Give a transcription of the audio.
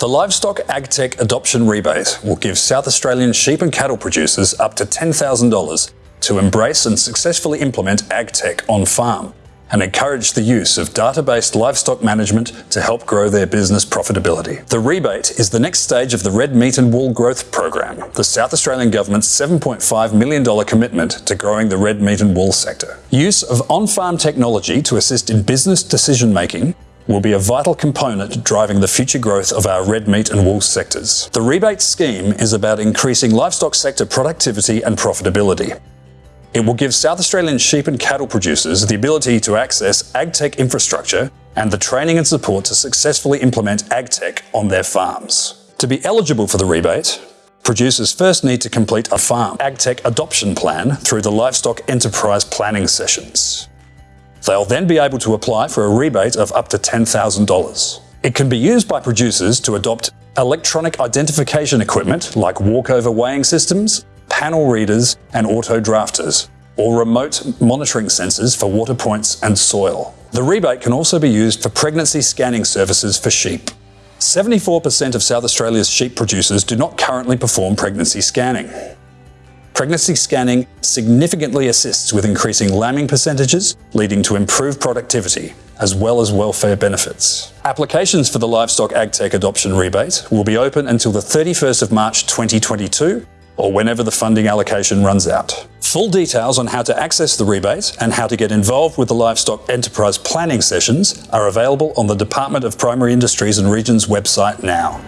The Livestock AgTech Adoption Rebate will give South Australian sheep and cattle producers up to $10,000 to embrace and successfully implement AgTech on farm and encourage the use of data-based livestock management to help grow their business profitability. The rebate is the next stage of the Red Meat and Wool Growth Program, the South Australian Government's $7.5 million commitment to growing the red meat and wool sector. Use of on-farm technology to assist in business decision-making will be a vital component driving the future growth of our red meat and wool sectors. The rebate scheme is about increasing livestock sector productivity and profitability. It will give South Australian sheep and cattle producers the ability to access agtech infrastructure and the training and support to successfully implement agtech on their farms. To be eligible for the rebate, producers first need to complete a farm agtech adoption plan through the Livestock Enterprise Planning Sessions. They'll then be able to apply for a rebate of up to $10,000. It can be used by producers to adopt electronic identification equipment like walkover weighing systems, panel readers and auto drafters, or remote monitoring sensors for water points and soil. The rebate can also be used for pregnancy scanning services for sheep. 74% of South Australia's sheep producers do not currently perform pregnancy scanning. Pregnancy scanning significantly assists with increasing lambing percentages, leading to improved productivity, as well as welfare benefits. Applications for the Livestock AgTech Adoption Rebate will be open until the 31st of March 2022 or whenever the funding allocation runs out. Full details on how to access the rebate and how to get involved with the Livestock Enterprise Planning sessions are available on the Department of Primary Industries and Regions website now.